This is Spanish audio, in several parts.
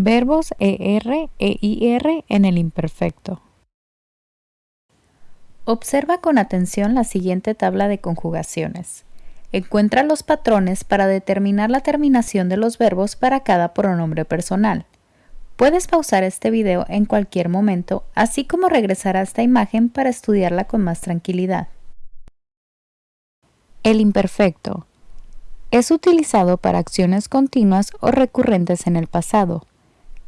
Verbos ER e IR en el imperfecto. Observa con atención la siguiente tabla de conjugaciones. Encuentra los patrones para determinar la terminación de los verbos para cada pronombre personal. Puedes pausar este video en cualquier momento, así como regresar a esta imagen para estudiarla con más tranquilidad. El imperfecto es utilizado para acciones continuas o recurrentes en el pasado.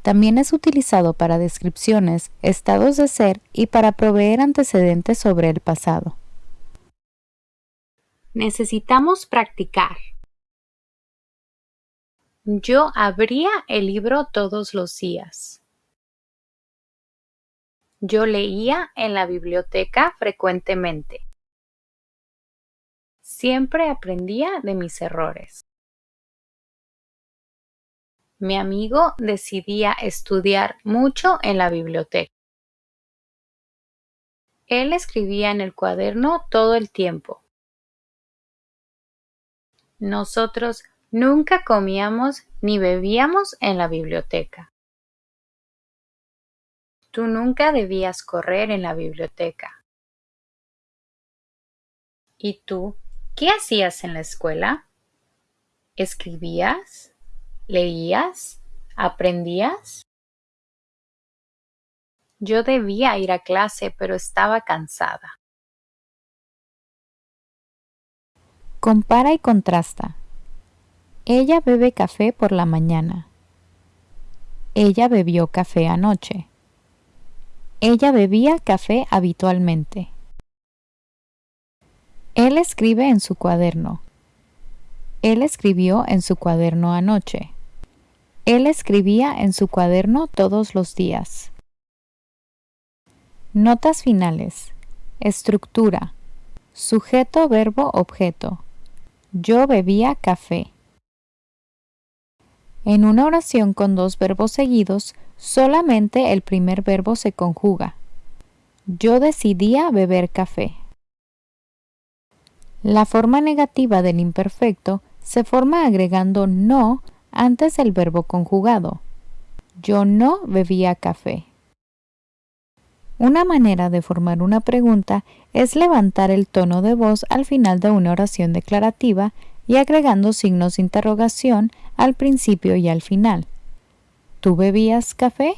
También es utilizado para descripciones, estados de ser y para proveer antecedentes sobre el pasado. Necesitamos practicar. Yo abría el libro todos los días. Yo leía en la biblioteca frecuentemente. Siempre aprendía de mis errores. Mi amigo decidía estudiar mucho en la biblioteca. Él escribía en el cuaderno todo el tiempo. Nosotros nunca comíamos ni bebíamos en la biblioteca. Tú nunca debías correr en la biblioteca. ¿Y tú qué hacías en la escuela? ¿Escribías? ¿Leías? ¿Aprendías? Yo debía ir a clase, pero estaba cansada. Compara y contrasta. Ella bebe café por la mañana. Ella bebió café anoche. Ella bebía café habitualmente. Él escribe en su cuaderno. Él escribió en su cuaderno anoche. Él escribía en su cuaderno todos los días. Notas finales. Estructura. Sujeto, verbo, objeto. Yo bebía café. En una oración con dos verbos seguidos, solamente el primer verbo se conjuga. Yo decidía beber café. La forma negativa del imperfecto se forma agregando no antes del verbo conjugado. Yo no bebía café. Una manera de formar una pregunta es levantar el tono de voz al final de una oración declarativa y agregando signos de interrogación al principio y al final. ¿Tú bebías café?